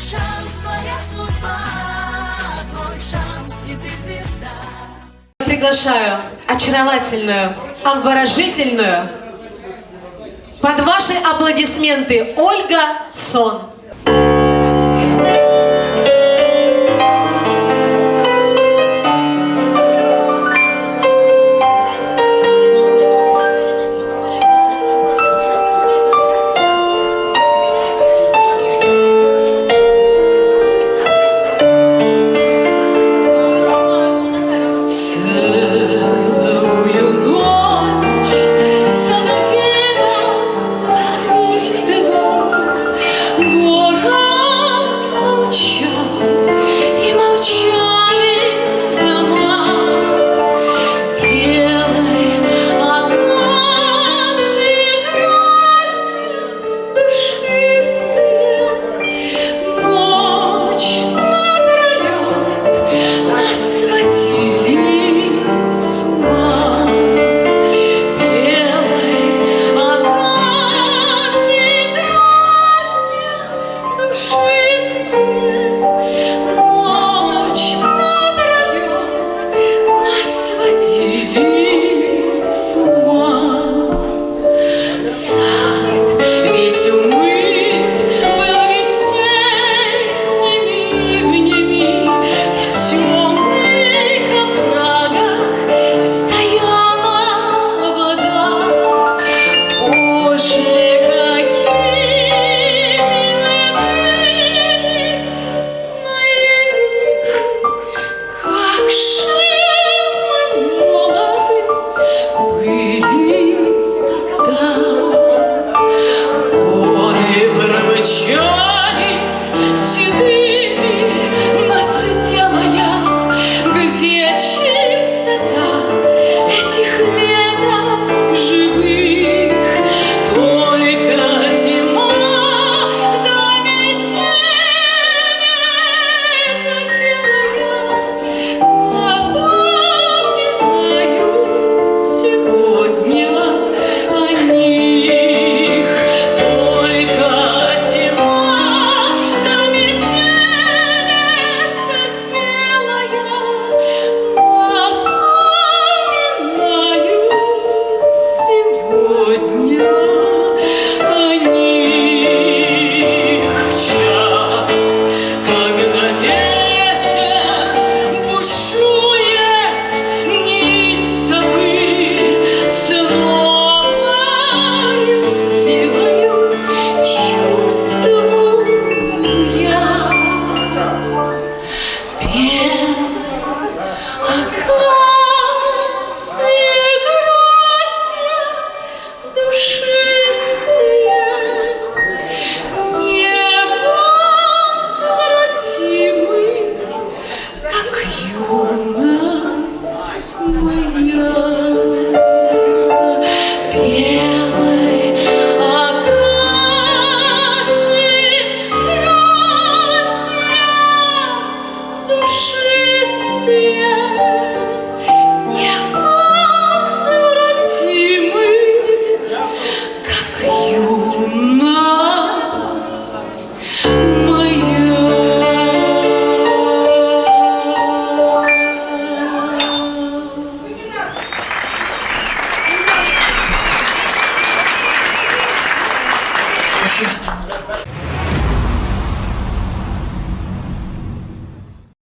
шанс, твоя судьба, твой шанс, и ты звезда. Приглашаю очаровательную, обворожительную, под ваши аплодисменты Ольга Сон. Yeah. 不行。